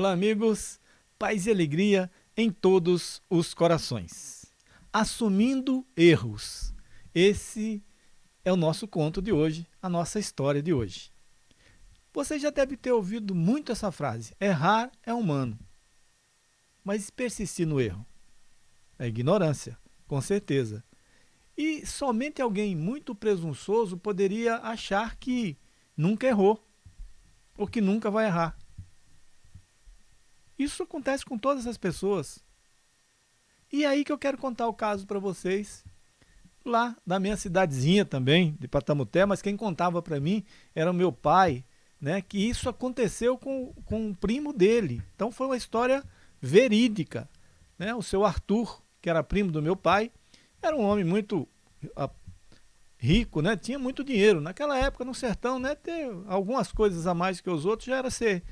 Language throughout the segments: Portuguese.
Olá, amigos. Paz e alegria em todos os corações. Assumindo erros. Esse é o nosso conto de hoje, a nossa história de hoje. Você já deve ter ouvido muito essa frase: errar é humano. Mas persistir no erro? É ignorância, com certeza. E somente alguém muito presunçoso poderia achar que nunca errou, ou que nunca vai errar. Isso acontece com todas as pessoas. E é aí que eu quero contar o caso para vocês, lá da minha cidadezinha também, de Patamuté, mas quem contava para mim era o meu pai, né, que isso aconteceu com, com um primo dele. Então foi uma história verídica. Né? O seu Arthur, que era primo do meu pai, era um homem muito a, rico, né? tinha muito dinheiro. Naquela época, no sertão, né, ter algumas coisas a mais que os outros já era ser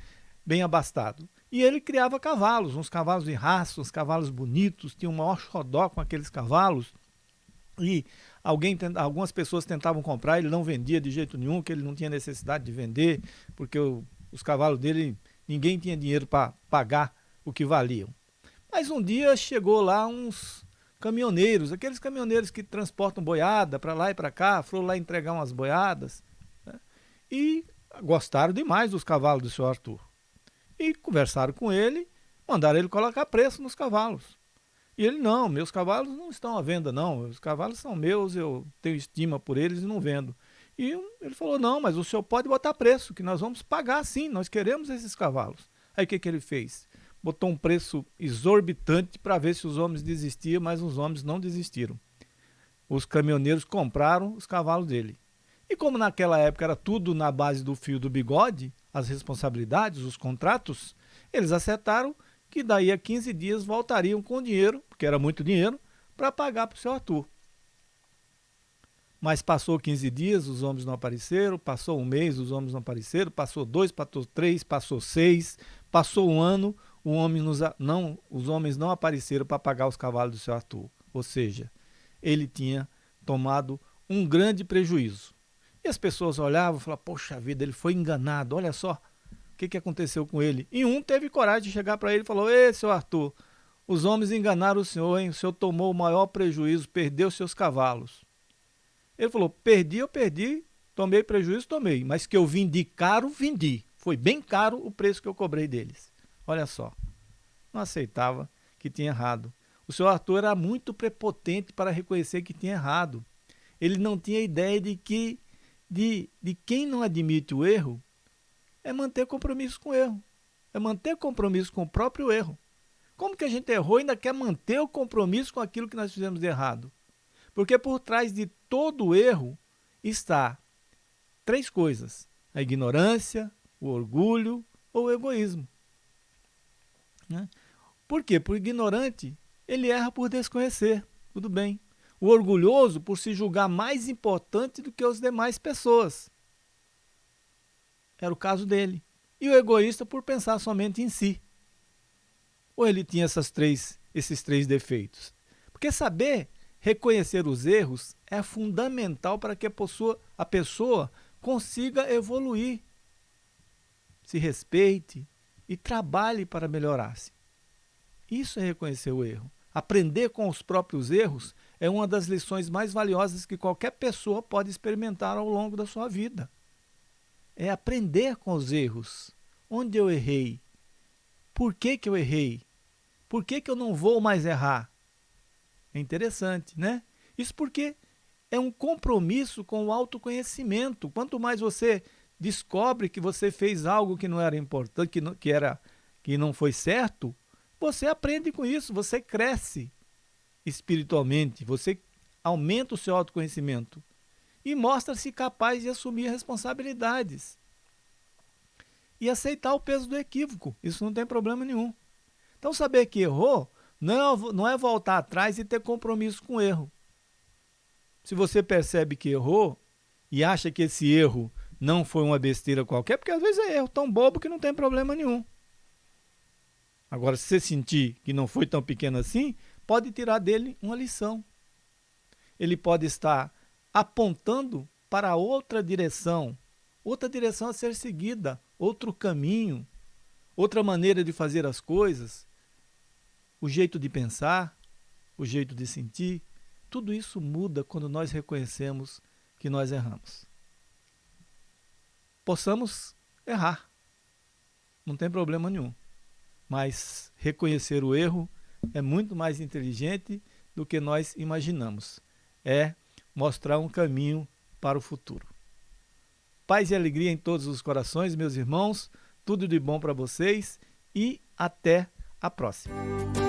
bem abastado. E ele criava cavalos, uns cavalos de raça, uns cavalos bonitos, tinha um maior xodó com aqueles cavalos. E alguém, algumas pessoas tentavam comprar, ele não vendia de jeito nenhum, que ele não tinha necessidade de vender, porque o, os cavalos dele, ninguém tinha dinheiro para pagar o que valiam. Mas um dia chegou lá uns caminhoneiros, aqueles caminhoneiros que transportam boiada para lá e para cá, foram lá entregar umas boiadas, né? e gostaram demais dos cavalos do senhor Arthur e conversaram com ele, mandaram ele colocar preço nos cavalos. E ele, não, meus cavalos não estão à venda não, os cavalos são meus, eu tenho estima por eles e não vendo. E ele falou, não, mas o senhor pode botar preço, que nós vamos pagar sim, nós queremos esses cavalos. Aí o que, que ele fez? Botou um preço exorbitante para ver se os homens desistiam, mas os homens não desistiram. Os caminhoneiros compraram os cavalos dele. E como naquela época era tudo na base do fio do bigode, as responsabilidades, os contratos, eles acertaram que daí a 15 dias voltariam com dinheiro, porque era muito dinheiro, para pagar para o seu Arthur. Mas passou 15 dias, os homens não apareceram, passou um mês, os homens não apareceram, passou dois, passou três, passou seis, passou um ano, o homem nos, não, os homens não apareceram para pagar os cavalos do seu Arthur. Ou seja, ele tinha tomado um grande prejuízo. As pessoas olhavam e falavam, poxa vida, ele foi enganado, olha só o que, que aconteceu com ele. E um teve coragem de chegar para ele e falou, ei, seu Arthur, os homens enganaram o senhor, hein? o senhor tomou o maior prejuízo, perdeu seus cavalos. Ele falou, perdi, eu perdi, tomei prejuízo, tomei, mas que eu vendi caro, vendi. Foi bem caro o preço que eu cobrei deles. Olha só, não aceitava que tinha errado. O senhor Arthur era muito prepotente para reconhecer que tinha errado. Ele não tinha ideia de que de, de quem não admite o erro é manter compromisso com o erro. É manter compromisso com o próprio erro. Como que a gente errou e ainda quer manter o compromisso com aquilo que nós fizemos de errado? Porque por trás de todo erro está três coisas: a ignorância, o orgulho ou o egoísmo. Né? Por quê? Por ignorante, ele erra por desconhecer. Tudo bem o orgulhoso por se julgar mais importante do que as demais pessoas. Era o caso dele. E o egoísta por pensar somente em si. Ou ele tinha essas três, esses três defeitos? Porque saber reconhecer os erros é fundamental para que a pessoa, a pessoa consiga evoluir, se respeite e trabalhe para melhorar-se. Isso é reconhecer o erro. Aprender com os próprios erros é uma das lições mais valiosas que qualquer pessoa pode experimentar ao longo da sua vida. É aprender com os erros. Onde eu errei? Por que, que eu errei? Por que, que eu não vou mais errar? É interessante, né? Isso porque é um compromisso com o autoconhecimento. Quanto mais você descobre que você fez algo que não era importante, que não, que era, que não foi certo, você aprende com isso, você cresce espiritualmente, você aumenta o seu autoconhecimento e mostra-se capaz de assumir responsabilidades e aceitar o peso do equívoco. Isso não tem problema nenhum. Então, saber que errou não é, não é voltar atrás e ter compromisso com o erro. Se você percebe que errou e acha que esse erro não foi uma besteira qualquer, porque às vezes é erro tão bobo que não tem problema nenhum. Agora, se você sentir que não foi tão pequeno assim, pode tirar dele uma lição. Ele pode estar apontando para outra direção, outra direção a ser seguida, outro caminho, outra maneira de fazer as coisas, o jeito de pensar, o jeito de sentir, tudo isso muda quando nós reconhecemos que nós erramos. Possamos errar, não tem problema nenhum, mas reconhecer o erro é muito mais inteligente do que nós imaginamos. É mostrar um caminho para o futuro. Paz e alegria em todos os corações, meus irmãos. Tudo de bom para vocês e até a próxima.